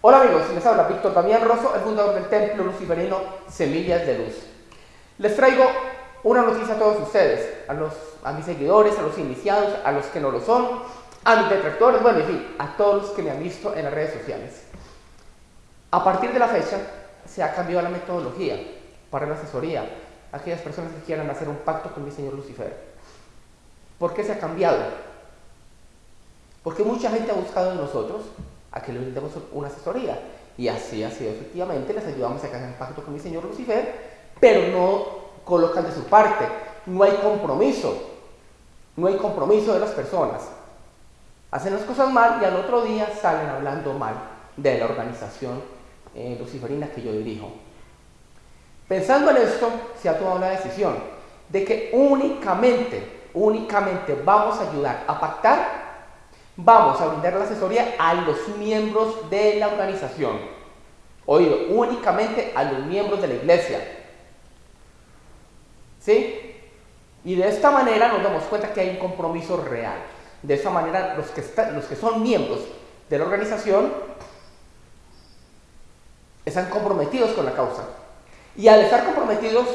Hola amigos, les habla Víctor Damián Rosso, el fundador del Templo Luciferino Semillas de Luz. Les traigo una noticia a todos ustedes, a, los, a mis seguidores, a los iniciados, a los que no lo son, a mis detractores, bueno, en fin, a todos los que me han visto en las redes sociales. A partir de la fecha se ha cambiado la metodología para la asesoría a aquellas personas que quieran hacer un pacto con mi señor Lucifer. ¿Por qué se ha cambiado? Porque mucha gente ha buscado de nosotros a que le brindemos una asesoría. Y así ha sido efectivamente, les ayudamos a hacer un pacto con mi señor Lucifer, pero no colocan de su parte, no hay compromiso, no hay compromiso de las personas. Hacen las cosas mal y al otro día salen hablando mal de la organización eh, luciferina que yo dirijo. Pensando en esto, se ha tomado la decisión de que únicamente, únicamente vamos a ayudar a pactar vamos a brindar la asesoría a los miembros de la organización. Oído, únicamente a los miembros de la iglesia. ¿Sí? Y de esta manera nos damos cuenta que hay un compromiso real. De esta manera los que, los que son miembros de la organización están comprometidos con la causa. Y al estar comprometidos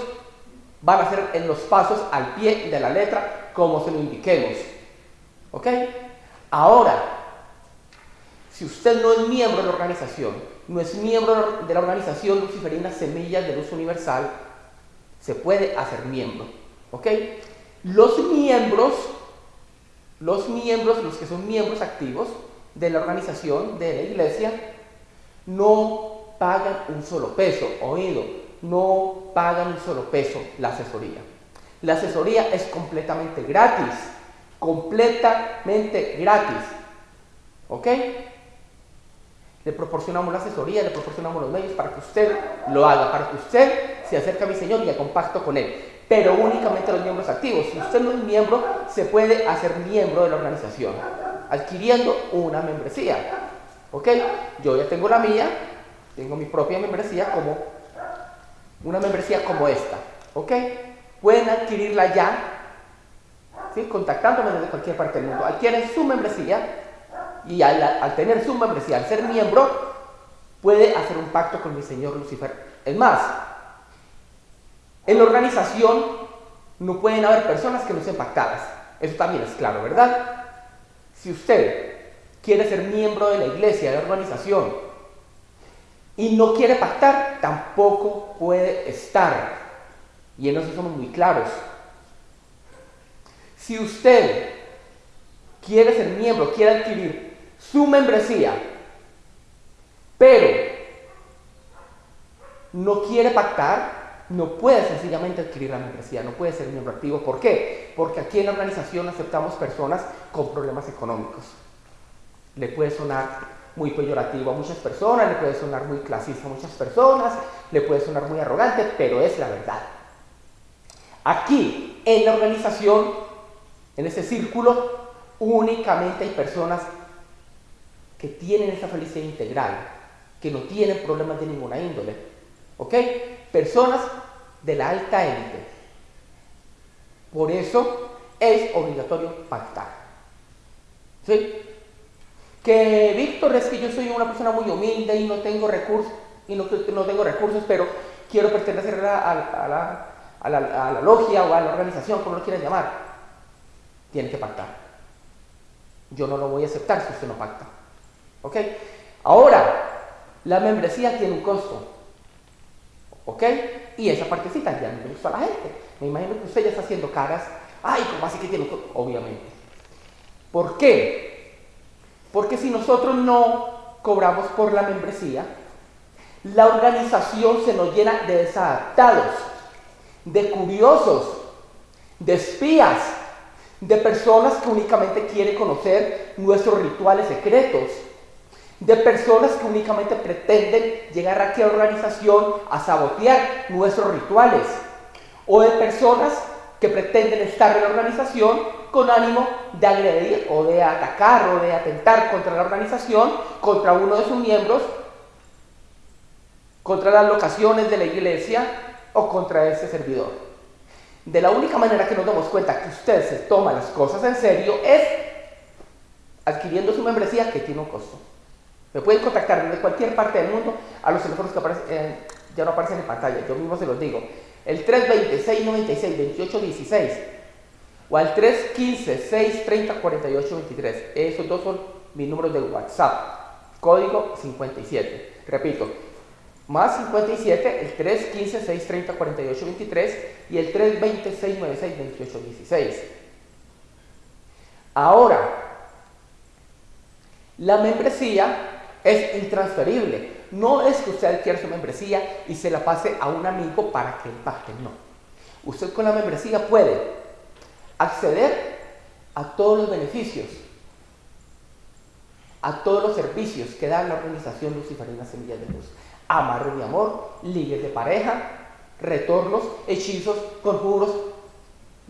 van a hacer en los pasos al pie de la letra como se lo indiquemos. ¿Ok? Ahora, si usted no es miembro de la organización, no es miembro de la organización Luciferina Semillas de Luz Universal, se puede hacer miembro. ¿Ok? Los miembros, los miembros, los que son miembros activos de la organización, de la iglesia, no pagan un solo peso, oído, no pagan un solo peso la asesoría. La asesoría es completamente gratis completamente gratis. ¿Ok? Le proporcionamos la asesoría, le proporcionamos los medios para que usted lo haga, para que usted se acerque a mi Señor y a compacto con Él. Pero únicamente los miembros activos. Si usted no es miembro, se puede hacer miembro de la organización, adquiriendo una membresía. ¿Ok? Yo ya tengo la mía, tengo mi propia membresía como una membresía como esta. ¿Ok? Pueden adquirirla ya contactándome desde cualquier parte del mundo. Adquieren su membresía y al, tener su membresía, al ser miembro, puede hacer un pacto con mi señor Lucifer. Es más, en la organización no pueden haber personas que no sean pactadas. Eso también es claro, ¿verdad? Si usted quiere ser miembro de la iglesia, de la organización, y no quiere pactar, tampoco puede estar. Y en eso somos muy claros. Si usted quiere ser miembro, quiere adquirir su membresía, pero no quiere pactar, no puede sencillamente adquirir la membresía, no puede ser miembro activo. ¿Por qué? Porque aquí en la organización aceptamos personas con problemas económicos. Le puede sonar muy peyorativo a muchas personas, le puede sonar muy clasista a muchas personas, le puede sonar muy arrogante, pero es la verdad. Aquí, en la organización, en ese círculo únicamente hay personas que tienen esa felicidad integral, que no tienen problemas de ninguna índole. ¿Ok? Personas de la alta élite. Por eso es obligatorio pactar. ¿Sí? Que Víctor es que yo soy una persona muy humilde y no tengo recursos, y no, tengo recursos, pero quiero pertenecer a la, a la logia o a la organización, como lo quieran llamar tiene que pactar. Yo no lo voy a aceptar si usted no pacta. ¿Ok? Ahora, la membresía tiene un costo. ¿Ok? Y esa partecita ya no le gusta a la gente. Me imagino que usted ya está haciendo caras. Ay, ¿cómo así que tiene un costo? Obviamente. ¿Por qué? Porque si nosotros no cobramos por la membresía, la organización se nos llena de desadaptados, de curiosos, de espías, de personas que únicamente quieren conocer nuestros rituales secretos, de personas que únicamente pretenden llegar a aquella organización a sabotear nuestros rituales, o de personas que pretenden estar en la organización con ánimo de agredir o de atacar o de atentar contra la organización, contra uno de sus miembros, contra las locaciones de la iglesia o contra ese servidor. De la única manera que nos damos cuenta que usted se toma las cosas en serio es adquiriendo su membresía que tiene un costo. Me pueden contactar desde cualquier parte del mundo a los teléfonos que aparecen, eh, ya no aparecen en pantalla, yo mismo se los digo. El 320-696-2816 o al 315-630-4823. Esos dos son mis números de WhatsApp. Código 57. Repito, más 57, el 315-630-4823 y el 320-696-2816. Ahora, la membresía es intransferible. No es que usted adquiera su membresía y se la pase a un amigo para que él pague, no. Usted con la membresía puede acceder a todos los beneficios, a todos los servicios que da la organización Luciferina Semillas de Luz. Amarre de amor, ligues de pareja, retornos, hechizos, conjuros,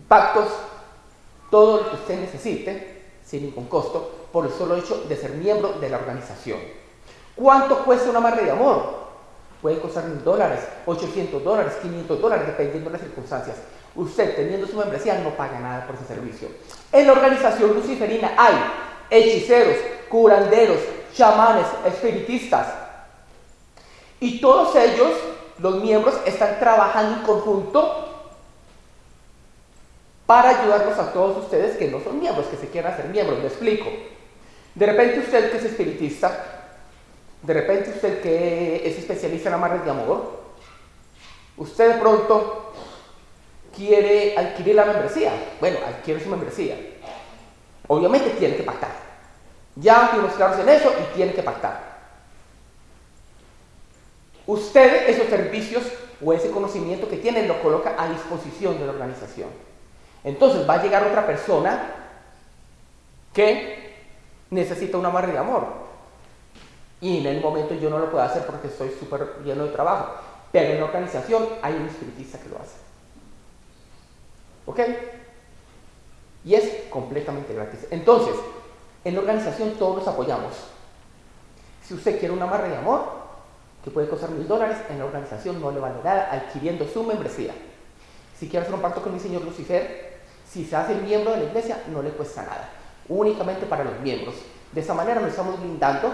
pactos, todo lo que usted necesite sin ningún costo por el solo hecho de ser miembro de la organización. ¿Cuánto cuesta una amarre de amor? Puede costar mil dólares, 800 dólares, 500 dólares, dependiendo de las circunstancias. Usted, teniendo su membresía, no paga nada por ese servicio. En la organización luciferina hay hechiceros, curanderos, chamanes, espiritistas. Y todos ellos, los miembros, están trabajando en conjunto para ayudarnos a todos ustedes que no son miembros, que se quieran hacer miembros. Me explico. De repente usted que es espiritista, de repente usted que es especialista en amarres de amor, usted de pronto quiere adquirir la membresía. Bueno, adquiere su membresía. Obviamente tiene que pactar. Ya fuimos claros en eso y tiene que pactar. Usted esos servicios o ese conocimiento que tiene lo coloca a disposición de la organización. Entonces va a llegar otra persona que necesita un amarre de amor y en el momento yo no lo puedo hacer porque estoy súper lleno de trabajo. Pero en la organización hay un espiritista que lo hace. ¿Ok? Y es completamente gratis. Entonces, en la organización todos nos apoyamos. Si usted quiere un amarre de amor, que puede costar mil dólares, en la organización no le vale nada adquiriendo su membresía. Si quiere hacer un pacto con mi señor Lucifer, si se hace miembro de la iglesia, no le cuesta nada. Únicamente para los miembros. De esa manera nos estamos blindando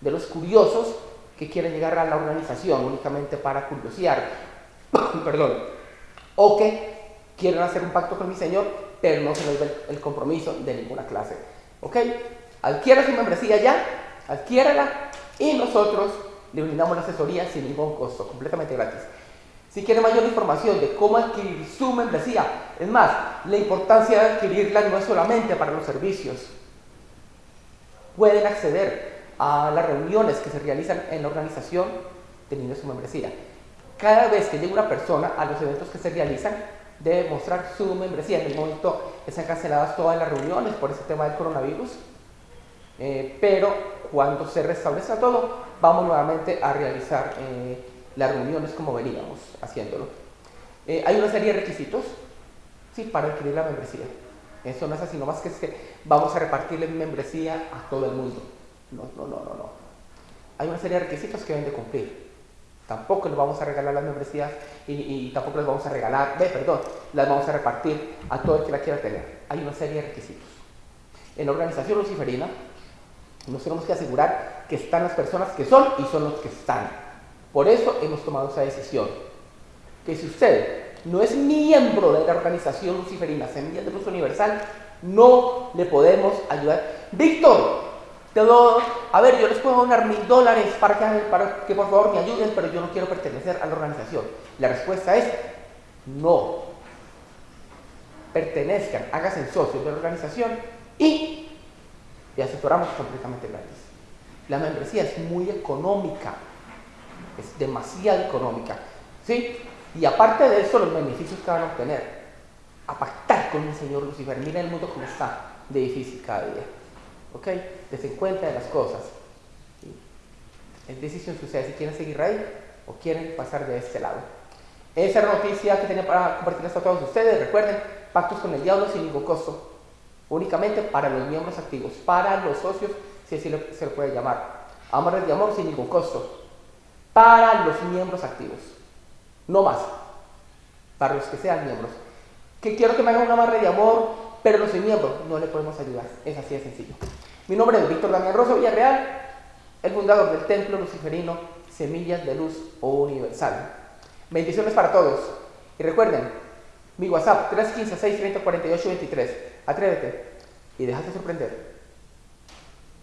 de los curiosos que quieren llegar a la organización únicamente para curiosear, perdón, o que quieren hacer un pacto con mi Señor, pero no se les ve el compromiso de ninguna clase. ¿Ok? Adquiera su membresía ya, adquiérala y nosotros le brindamos la asesoría sin ningún costo, completamente gratis. Si quiere mayor información de cómo adquirir su membresía, es más, la importancia de adquirirla no es solamente para los servicios. Pueden acceder a las reuniones que se realizan en la organización teniendo su membresía. Cada vez que llega una persona a los eventos que se realizan, debe mostrar su membresía. En el momento están canceladas todas las reuniones por ese tema del coronavirus, eh, pero cuando se restablezca todo, vamos nuevamente a realizar eh, las reuniones como veníamos haciéndolo. Eh, hay una serie de requisitos ¿sí? para adquirir la membresía. Eso no es así, nomás que es que vamos a repartirle membresía a todo el mundo. No, no, no, no, no. Hay una serie de requisitos que deben de cumplir. Tampoco les vamos a regalar las membresías y, tampoco les vamos a regalar, ve, perdón, las vamos a repartir a todo el que la quiera tener. Hay una serie de requisitos. En la organización luciferina nos tenemos que asegurar que están las personas que son y son los que están. Por eso hemos tomado esa decisión. Que si usted no es miembro de la organización luciferina Semillas de Luz Universal, no le podemos ayudar. Víctor, a ver, yo les puedo donar mil dólares para que, para que por favor me ayuden, pero yo no quiero pertenecer a la organización. La respuesta es no. Pertenezcan, háganse socios de la organización y te asesoramos completamente gratis. La membresía es muy económica, es demasiado económica. ¿sí? Y aparte de eso, los beneficios que van a obtener, a pactar con el Señor Lucifer. Mira el mundo como está de difícil cada día. ¿Ok? Desen cuenta de las cosas. Es decisión de ustedes si quieren seguir ahí o quieren pasar de este lado. Esa noticia que tenía para compartirles a todos ustedes. Recuerden, pactos con el diablo sin ningún costo. Únicamente para los miembros activos, para los socios, si así se le puede llamar. Amores de amor sin ningún costo. Para los miembros activos. No más. Para los que sean miembros. Que quiero que me hagan un amarre de amor, pero no soy miembro. No le podemos ayudar. Es así de sencillo. Mi nombre es Víctor Damián Rosso Villarreal el fundador del templo luciferino Semillas de Luz Universal. Bendiciones para todos. Y recuerden, mi WhatsApp 315 630 48 23. Atrévete y déjate sorprender.